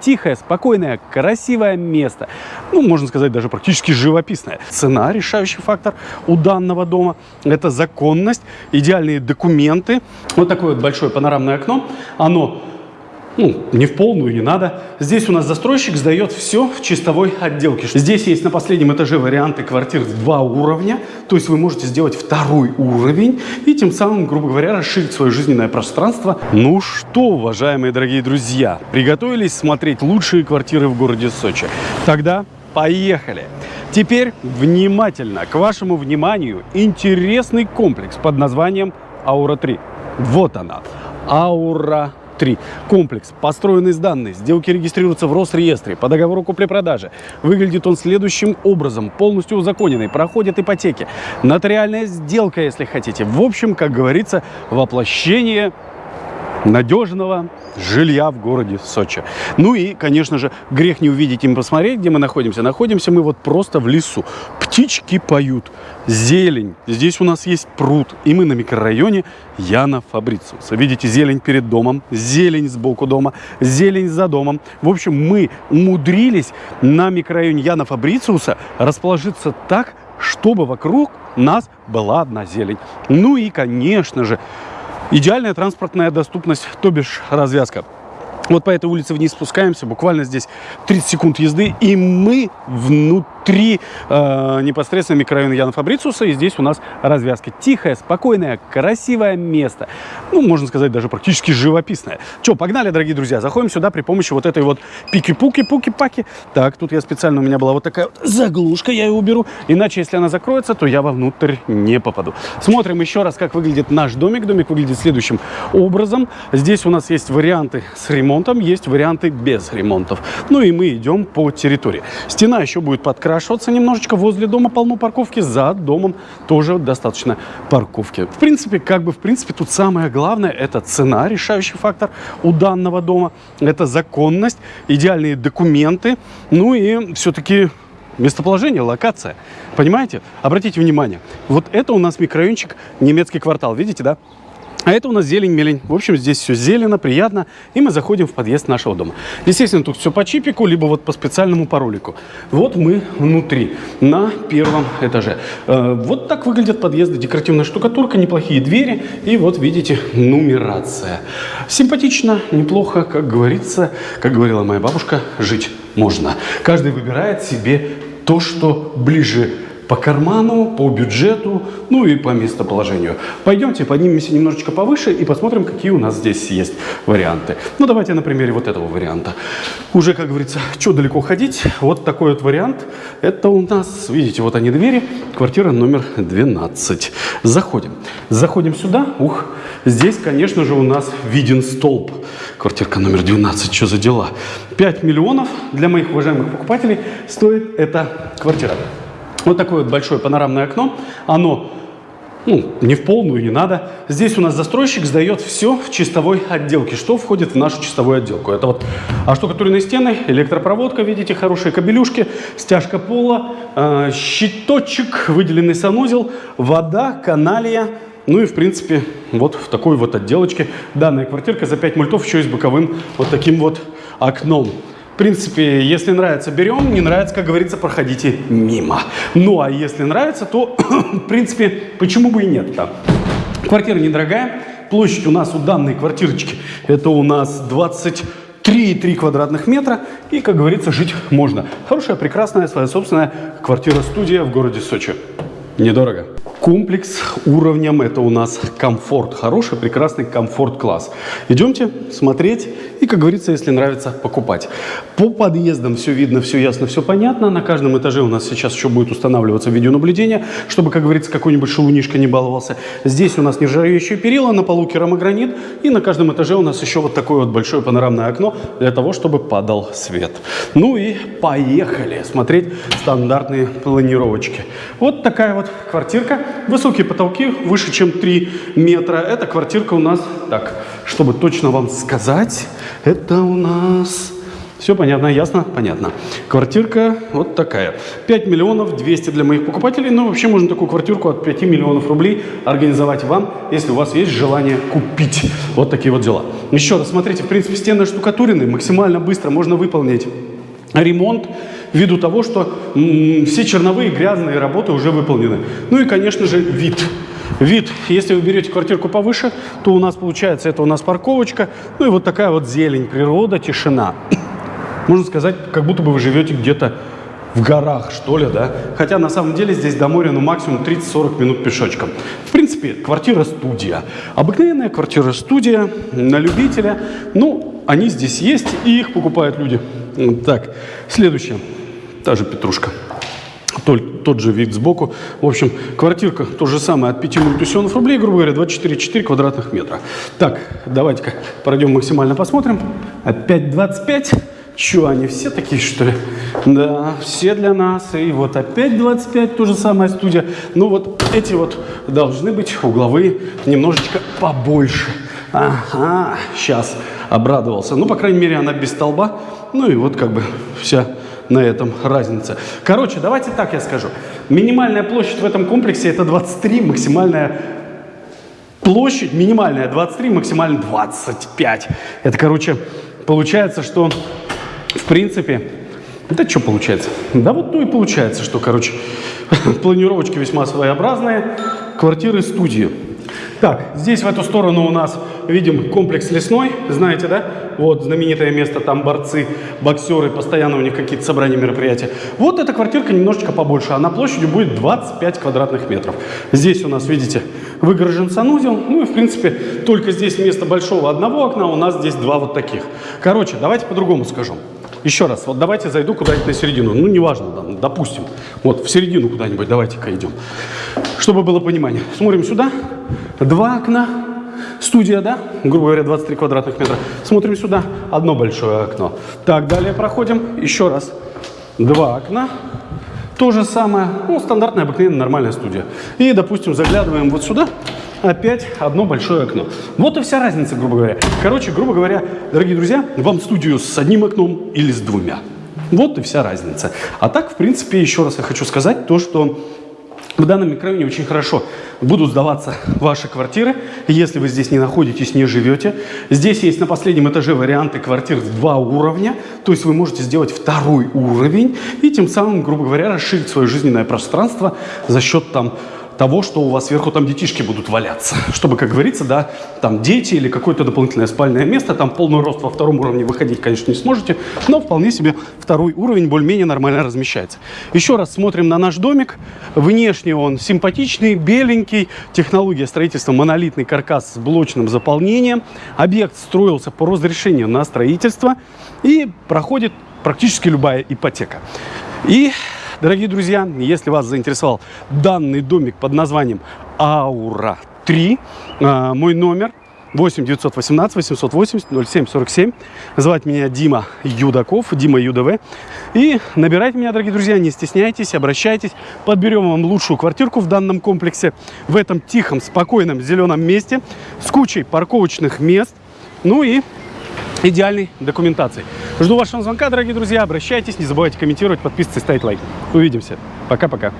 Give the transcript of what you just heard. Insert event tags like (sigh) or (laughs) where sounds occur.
Тихое, спокойное, красивое место. Ну, можно сказать, даже практически живописное. Цена – решающий фактор у данного дома. Это законность, идеальные документы. Вот такое вот большое панорамное окно. Оно ну, не в полную, не надо. Здесь у нас застройщик сдает все в чистовой отделке. Здесь есть на последнем этаже варианты квартир в два уровня. То есть вы можете сделать второй уровень и тем самым, грубо говоря, расширить свое жизненное пространство. Ну что, уважаемые дорогие друзья, приготовились смотреть лучшие квартиры в городе Сочи? Тогда поехали! Теперь внимательно, к вашему вниманию, интересный комплекс под названием Аура-3. Вот она, Аура 3. Комплекс построен из данных. Сделки регистрируются в Росреестре по договору купли-продажи. Выглядит он следующим образом. Полностью узаконенный. Проходит ипотеки. Нотариальная сделка, если хотите. В общем, как говорится, воплощение надежного жилья в городе Сочи. Ну и, конечно же, грех не увидеть и не посмотреть, где мы находимся. Находимся мы вот просто в лесу. Птички поют, зелень. Здесь у нас есть пруд, и мы на микрорайоне Яна Фабрициуса. Видите, зелень перед домом, зелень сбоку дома, зелень за домом. В общем, мы умудрились на микрорайоне Яна Фабрициуса расположиться так, чтобы вокруг нас была одна зелень. Ну и, конечно же, Идеальная транспортная доступность, то бишь развязка. Вот по этой улице вниз спускаемся, буквально здесь 30 секунд езды, и мы внутри э, непосредственно микрорайона Яна Фабрициуса, и здесь у нас развязка. Тихое, спокойное, красивое место. Ну, можно сказать, даже практически живописное. Че, погнали, дорогие друзья, заходим сюда при помощи вот этой вот пики-пуки-пуки-паки. Так, тут я специально, у меня была вот такая вот заглушка, я ее уберу, иначе, если она закроется, то я вовнутрь не попаду. Смотрим еще раз, как выглядит наш домик. Домик выглядит следующим образом. Здесь у нас есть варианты с ремонтом есть варианты без ремонтов. Ну и мы идем по территории. Стена еще будет подкрашиваться немножечко. Возле дома полно парковки, за домом тоже достаточно парковки. В принципе, как бы, в принципе, тут самое главное, это цена, решающий фактор у данного дома. Это законность, идеальные документы. Ну и все-таки местоположение, локация. Понимаете? Обратите внимание. Вот это у нас микрорайончик, немецкий квартал. Видите, да? А это у нас зелень-мелень. В общем, здесь все зелено, приятно. И мы заходим в подъезд нашего дома. Естественно, тут все по чипику, либо вот по специальному паролику. Вот мы внутри, на первом этаже. Э, вот так выглядят подъезды. Декоративная штукатурка, неплохие двери. И вот видите, нумерация. Симпатично, неплохо, как говорится, как говорила моя бабушка, жить можно. Каждый выбирает себе то, что ближе по карману, по бюджету, ну и по местоположению. Пойдемте поднимемся немножечко повыше и посмотрим, какие у нас здесь есть варианты. Ну, давайте на примере вот этого варианта. Уже, как говорится, что далеко ходить, вот такой вот вариант. Это у нас, видите, вот они двери, квартира номер 12. Заходим. Заходим сюда, ух, здесь, конечно же, у нас виден столб. Квартирка номер 12, что за дела? 5 миллионов для моих уважаемых покупателей стоит эта квартира. Вот такое вот большое панорамное окно. Оно ну, не в полную, не надо. Здесь у нас застройщик сдает все в чистовой отделке. Что входит в нашу чистовую отделку? Это вот оштукатуренные стены, электропроводка, видите, хорошие кабелюшки, стяжка пола, э, щиточек, выделенный санузел, вода, каналия. Ну и, в принципе, вот в такой вот отделочке данная квартирка за 5 мультов еще и с боковым вот таким вот окном. В принципе, если нравится, берем, не нравится, как говорится, проходите мимо. Ну, а если нравится, то, (coughs) в принципе, почему бы и нет -то? Квартира недорогая, площадь у нас у данной квартирочки, это у нас 20 3,3 квадратных метра. И, как говорится, жить можно. Хорошая, прекрасная, своя собственная квартира-студия в городе Сочи. Недорого. Комплекс уровнем это у нас комфорт. Хороший, прекрасный комфорт-класс. Идемте смотреть и, как говорится, если нравится, покупать. По подъездам все видно, все ясно, все понятно. На каждом этаже у нас сейчас еще будет устанавливаться видеонаблюдение, чтобы, как говорится, какой-нибудь шелунишка не баловался. Здесь у нас нержавеющие перила, на полу керамогранит. И на каждом этаже у нас еще вот такое вот большое панорамное окно для того, чтобы падал свет. Ну и поехали смотреть стандартные планировочки. Вот такая вот квартирка. Высокие потолки, выше чем 3 метра. Эта квартирка у нас, так, чтобы точно вам сказать, это у нас Все понятно, ясно? Понятно. Квартирка вот такая. 5 миллионов 200 для моих покупателей. Но вообще можно такую квартирку от 5 миллионов рублей организовать вам, если у вас есть желание купить. Вот такие вот дела. Еще раз, смотрите, в принципе, стены штукатурены. Максимально быстро можно выполнить ремонт ввиду того, что все черновые грязные работы уже выполнены. Ну и, конечно же, вид. Вид, если вы берете квартирку повыше, то у нас получается, это у нас парковочка, ну и вот такая вот зелень, природа, тишина. (coughs) Можно сказать, как будто бы вы живете где-то в горах, что ли, да? Хотя на самом деле здесь до моря, ну, максимум 30-40 минут пешочком. В принципе, квартира-студия. Обыкновенная квартира-студия на любителя. Ну, они здесь есть, и их покупают люди. Так, следующее. Та же петрушка. Тот, тот же вид сбоку. В общем, квартирка то же самое от 5 миллионов рублей, грубо говоря, 24,4 квадратных метра. Так, давайте-ка пройдем максимально посмотрим. Опять 25. Че, они все такие, что ли? Да, все для нас. И вот опять 25, то же самое студия. Ну вот эти вот должны быть угловые немножечко побольше. Ага, сейчас обрадовался. Ну, по крайней мере, она без столба. Ну и вот как бы вся на этом разница. Короче, давайте так я скажу. Минимальная площадь в этом комплексе это 23, максимальная площадь минимальная 23, максимальная 25. Это, короче, получается, что в принципе, да что получается? Да вот то и получается, что, короче, (laughs) планировочки весьма своеобразные, квартиры, студии. Так, здесь в эту сторону у нас видим комплекс лесной, знаете, да? Вот знаменитое место, там борцы, боксеры, постоянно у них какие-то собрания, мероприятия. Вот эта квартирка немножечко побольше, она площадью будет 25 квадратных метров. Здесь у нас, видите, выгорожен санузел, ну и в принципе только здесь вместо большого одного окна у нас здесь два вот таких. Короче, давайте по-другому скажу. Еще раз, вот давайте зайду куда-нибудь на середину. Ну, неважно, там, допустим. Вот в середину куда-нибудь давайте-ка идем. Чтобы было понимание. Смотрим сюда. Два окна. Студия, да? Грубо говоря, 23 квадратных метра. Смотрим сюда. Одно большое окно. Так, далее проходим. Еще раз. Два окна. То же самое. Ну, стандартная, обыкновенная, нормальная студия. И, допустим, заглядываем вот сюда опять одно большое окно. Вот и вся разница, грубо говоря. Короче, грубо говоря, дорогие друзья, вам студию с одним окном или с двумя. Вот и вся разница. А так, в принципе, еще раз я хочу сказать то, что в данном микрорайоне очень хорошо будут сдаваться ваши квартиры, если вы здесь не находитесь, не живете. Здесь есть на последнем этаже варианты квартир в два уровня, то есть вы можете сделать второй уровень и тем самым, грубо говоря, расширить свое жизненное пространство за счет там того, что у вас сверху там детишки будут валяться. (laughs) Чтобы, как говорится, да, там дети или какое-то дополнительное спальное место, там полный рост во втором уровне выходить, конечно, не сможете, но вполне себе второй уровень более-менее нормально размещается. Еще раз смотрим на наш домик. Внешне он симпатичный, беленький, технология строительства монолитный каркас с блочным заполнением. Объект строился по разрешению на строительство и проходит практически любая ипотека. И Дорогие друзья, если вас заинтересовал данный домик под названием Аура 3, а, мой номер 8 918 880 0747. Звать меня Дима Юдаков, Дима ЮДВ. И набирайте меня, дорогие друзья, не стесняйтесь, обращайтесь. Подберем вам лучшую квартирку в данном комплексе, в этом тихом, спокойном, зеленом месте, с кучей парковочных мест. Ну и идеальной документации. Жду вашего звонка, дорогие друзья. Обращайтесь, не забывайте комментировать, подписываться и ставить лайк. Увидимся. Пока-пока.